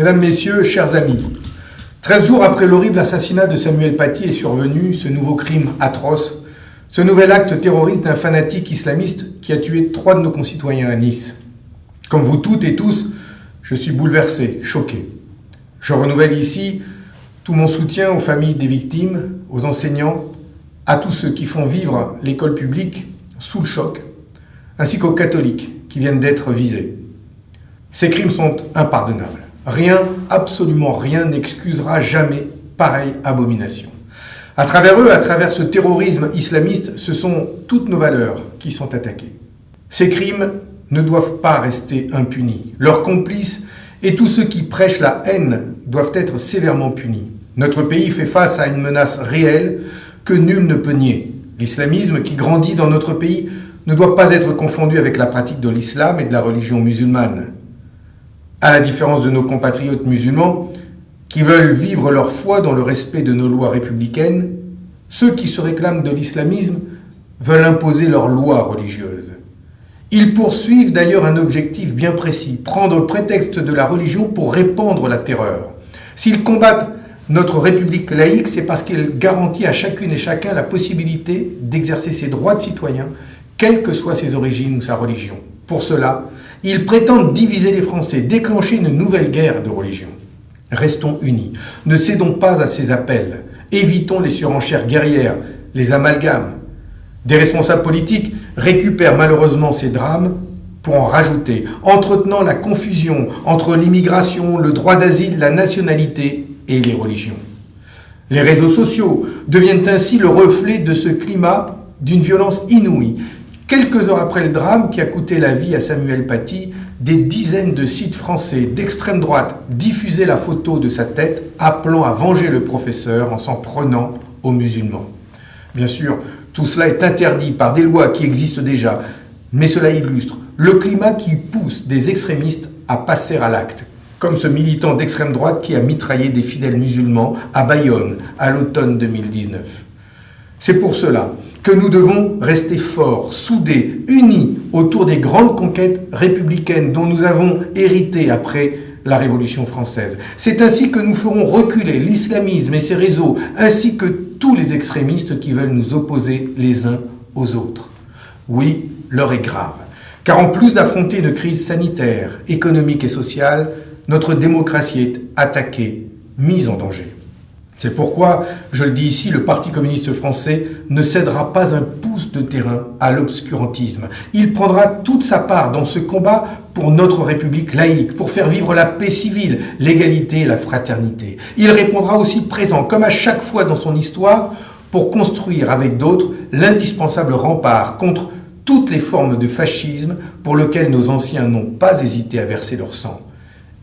Mesdames, Messieurs, chers amis, 13 jours après l'horrible assassinat de Samuel Paty est survenu ce nouveau crime atroce, ce nouvel acte terroriste d'un fanatique islamiste qui a tué trois de nos concitoyens à Nice. Comme vous toutes et tous, je suis bouleversé, choqué. Je renouvelle ici tout mon soutien aux familles des victimes, aux enseignants, à tous ceux qui font vivre l'école publique sous le choc, ainsi qu'aux catholiques qui viennent d'être visés. Ces crimes sont impardonnables. Rien, absolument rien n'excusera jamais pareille abomination. À travers eux, à travers ce terrorisme islamiste, ce sont toutes nos valeurs qui sont attaquées. Ces crimes ne doivent pas rester impunis. Leurs complices et tous ceux qui prêchent la haine doivent être sévèrement punis. Notre pays fait face à une menace réelle que nul ne peut nier. L'islamisme qui grandit dans notre pays ne doit pas être confondu avec la pratique de l'islam et de la religion musulmane. À la différence de nos compatriotes musulmans, qui veulent vivre leur foi dans le respect de nos lois républicaines, ceux qui se réclament de l'islamisme veulent imposer leurs lois religieuses. Ils poursuivent d'ailleurs un objectif bien précis, prendre prétexte de la religion pour répandre la terreur. S'ils combattent notre République laïque, c'est parce qu'elle garantit à chacune et chacun la possibilité d'exercer ses droits de citoyen, quelles que soient ses origines ou sa religion. Pour cela, ils prétendent diviser les Français, déclencher une nouvelle guerre de religion. Restons unis, ne cédons pas à ces appels, évitons les surenchères guerrières, les amalgames. Des responsables politiques récupèrent malheureusement ces drames pour en rajouter, entretenant la confusion entre l'immigration, le droit d'asile, la nationalité et les religions. Les réseaux sociaux deviennent ainsi le reflet de ce climat d'une violence inouïe. Quelques heures après le drame qui a coûté la vie à Samuel Paty, des dizaines de sites français d'extrême droite diffusaient la photo de sa tête, appelant à venger le professeur en s'en prenant aux musulmans. Bien sûr, tout cela est interdit par des lois qui existent déjà, mais cela illustre le climat qui pousse des extrémistes à passer à l'acte, comme ce militant d'extrême droite qui a mitraillé des fidèles musulmans à Bayonne à l'automne 2019. C'est pour cela que nous devons rester forts, soudés, unis autour des grandes conquêtes républicaines dont nous avons hérité après la Révolution française. C'est ainsi que nous ferons reculer l'islamisme et ses réseaux, ainsi que tous les extrémistes qui veulent nous opposer les uns aux autres. Oui, l'heure est grave, car en plus d'affronter une crise sanitaire, économique et sociale, notre démocratie est attaquée, mise en danger. C'est pourquoi, je le dis ici, le Parti communiste français ne cédera pas un pouce de terrain à l'obscurantisme. Il prendra toute sa part dans ce combat pour notre République laïque, pour faire vivre la paix civile, l'égalité et la fraternité. Il répondra aussi présent, comme à chaque fois dans son histoire, pour construire avec d'autres l'indispensable rempart contre toutes les formes de fascisme pour lesquelles nos anciens n'ont pas hésité à verser leur sang.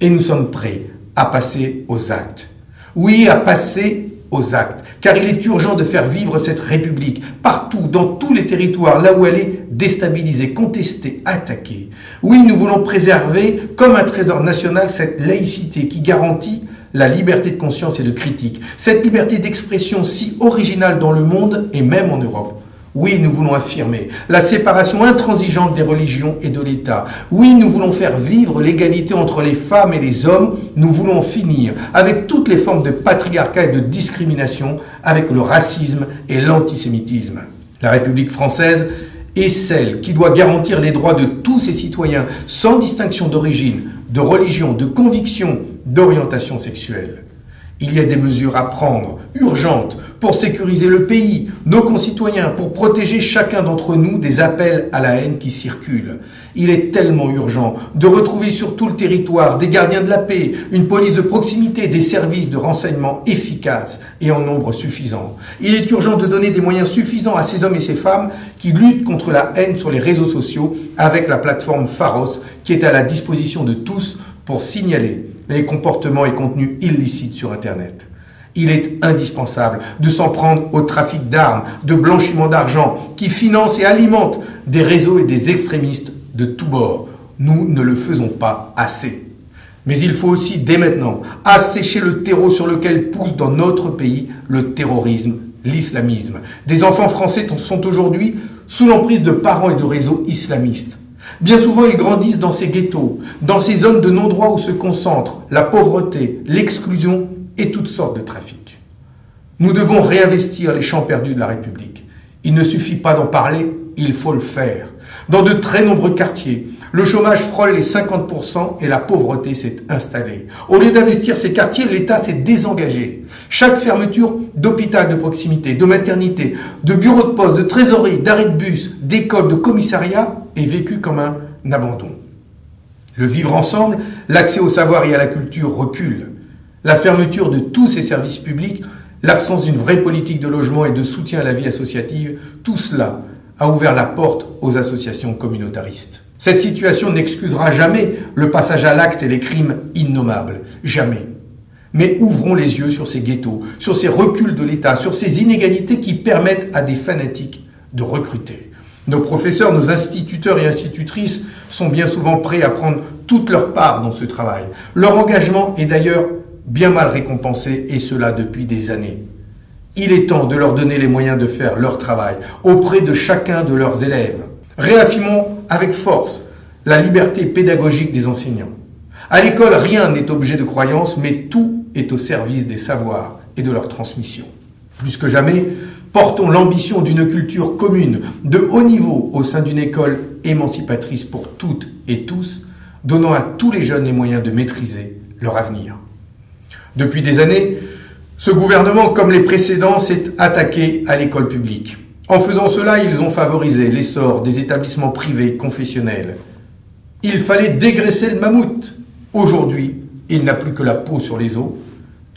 Et nous sommes prêts à passer aux actes. Oui, à passer aux actes, car il est urgent de faire vivre cette République partout, dans tous les territoires, là où elle est déstabilisée, contestée, attaquée. Oui, nous voulons préserver comme un trésor national cette laïcité qui garantit la liberté de conscience et de critique, cette liberté d'expression si originale dans le monde et même en Europe. Oui, nous voulons affirmer la séparation intransigeante des religions et de l'État. Oui, nous voulons faire vivre l'égalité entre les femmes et les hommes. Nous voulons finir avec toutes les formes de patriarcat et de discrimination, avec le racisme et l'antisémitisme. La République française est celle qui doit garantir les droits de tous ses citoyens, sans distinction d'origine, de religion, de conviction, d'orientation sexuelle. Il y a des mesures à prendre, urgentes, pour sécuriser le pays, nos concitoyens, pour protéger chacun d'entre nous des appels à la haine qui circulent. Il est tellement urgent de retrouver sur tout le territoire des gardiens de la paix, une police de proximité, des services de renseignement efficaces et en nombre suffisant. Il est urgent de donner des moyens suffisants à ces hommes et ces femmes qui luttent contre la haine sur les réseaux sociaux avec la plateforme Pharos qui est à la disposition de tous pour signaler les comportements et contenus illicites sur Internet. Il est indispensable de s'en prendre au trafic d'armes, de blanchiment d'argent, qui finance et alimente des réseaux et des extrémistes de tous bords. Nous ne le faisons pas assez. Mais il faut aussi, dès maintenant, assécher le terreau sur lequel pousse dans notre pays le terrorisme, l'islamisme. Des enfants français sont aujourd'hui sous l'emprise de parents et de réseaux islamistes. Bien souvent, ils grandissent dans ces ghettos, dans ces zones de non-droit où se concentrent la pauvreté, l'exclusion et toutes sortes de trafics. Nous devons réinvestir les champs perdus de la République. Il ne suffit pas d'en parler, il faut le faire. Dans de très nombreux quartiers, le chômage frôle les 50% et la pauvreté s'est installée. Au lieu d'investir ces quartiers, l'État s'est désengagé. Chaque fermeture d'hôpital de proximité, de maternité, de bureau de poste, de trésorerie, d'arrêt de bus, d'école, de commissariat est vécue comme un abandon. Le vivre ensemble, l'accès au savoir et à la culture recule. La fermeture de tous ces services publics, l'absence d'une vraie politique de logement et de soutien à la vie associative, tout cela a ouvert la porte aux associations communautaristes. Cette situation n'excusera jamais le passage à l'acte et les crimes innommables. Jamais. Mais ouvrons les yeux sur ces ghettos, sur ces reculs de l'État, sur ces inégalités qui permettent à des fanatiques de recruter. Nos professeurs, nos instituteurs et institutrices sont bien souvent prêts à prendre toute leur part dans ce travail. Leur engagement est d'ailleurs bien mal récompensé, et cela depuis des années. Il est temps de leur donner les moyens de faire leur travail auprès de chacun de leurs élèves. Réaffirmons avec force la liberté pédagogique des enseignants. À l'école, rien n'est objet de croyance, mais tout est au service des savoirs et de leur transmission. Plus que jamais, portons l'ambition d'une culture commune de haut niveau au sein d'une école émancipatrice pour toutes et tous, donnant à tous les jeunes les moyens de maîtriser leur avenir. Depuis des années, ce gouvernement, comme les précédents, s'est attaqué à l'école publique. En faisant cela, ils ont favorisé l'essor des établissements privés confessionnels. Il fallait dégraisser le mammouth. Aujourd'hui, il n'a plus que la peau sur les os,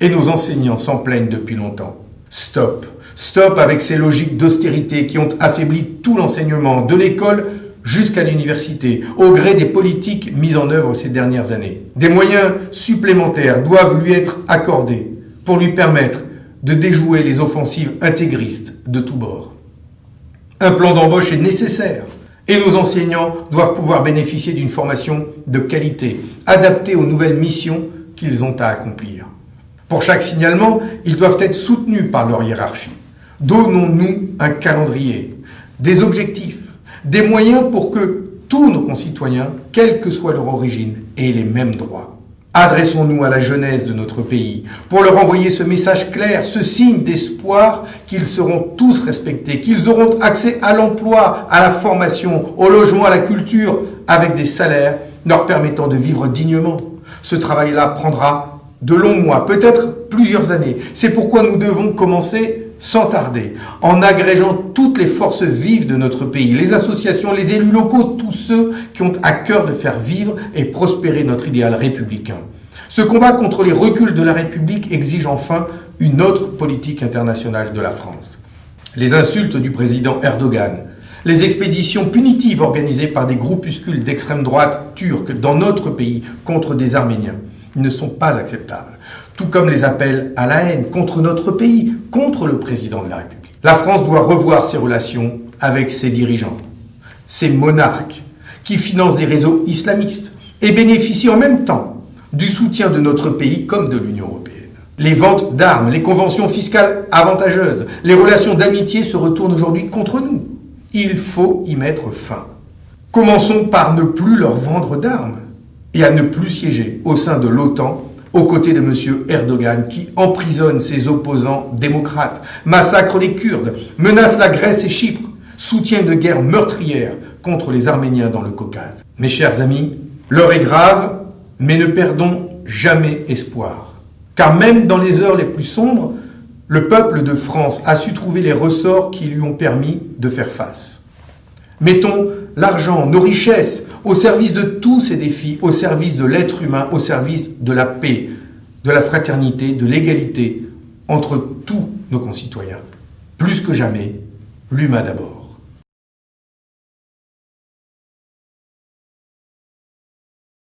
et nos enseignants s'en plaignent depuis longtemps. Stop. Stop avec ces logiques d'austérité qui ont affaibli tout l'enseignement, de l'école jusqu'à l'université, au gré des politiques mises en œuvre ces dernières années. Des moyens supplémentaires doivent lui être accordés pour lui permettre de déjouer les offensives intégristes de tous bords. Un plan d'embauche est nécessaire et nos enseignants doivent pouvoir bénéficier d'une formation de qualité, adaptée aux nouvelles missions qu'ils ont à accomplir. Pour chaque signalement, ils doivent être soutenus par leur hiérarchie. Donnons-nous un calendrier, des objectifs, des moyens pour que tous nos concitoyens, quelle que soit leur origine, aient les mêmes droits. Adressons-nous à la jeunesse de notre pays pour leur envoyer ce message clair, ce signe d'espoir qu'ils seront tous respectés, qu'ils auront accès à l'emploi, à la formation, au logement, à la culture, avec des salaires leur permettant de vivre dignement. Ce travail-là prendra de longs mois, peut-être plusieurs années. C'est pourquoi nous devons commencer sans tarder, en agrégeant toutes les forces vives de notre pays, les associations, les élus locaux, tous ceux qui ont à cœur de faire vivre et prospérer notre idéal républicain. Ce combat contre les reculs de la République exige enfin une autre politique internationale de la France. Les insultes du président Erdogan, les expéditions punitives organisées par des groupuscules d'extrême droite turcs dans notre pays contre des Arméniens ne sont pas acceptables tout comme les appels à la haine contre notre pays, contre le président de la République. La France doit revoir ses relations avec ses dirigeants, ces monarques qui financent des réseaux islamistes et bénéficient en même temps du soutien de notre pays comme de l'Union européenne. Les ventes d'armes, les conventions fiscales avantageuses, les relations d'amitié se retournent aujourd'hui contre nous. Il faut y mettre fin. Commençons par ne plus leur vendre d'armes et à ne plus siéger au sein de l'OTAN aux côtés de M. Erdogan qui emprisonne ses opposants démocrates, massacre les Kurdes, menace la Grèce et Chypre, soutient une guerre meurtrière contre les Arméniens dans le Caucase. Mes chers amis, l'heure est grave, mais ne perdons jamais espoir. Car même dans les heures les plus sombres, le peuple de France a su trouver les ressorts qui lui ont permis de faire face. Mettons l'argent, nos richesses, au service de tous ces défis, au service de l'être humain, au service de la paix, de la fraternité, de l'égalité entre tous nos concitoyens. Plus que jamais, l'humain d'abord.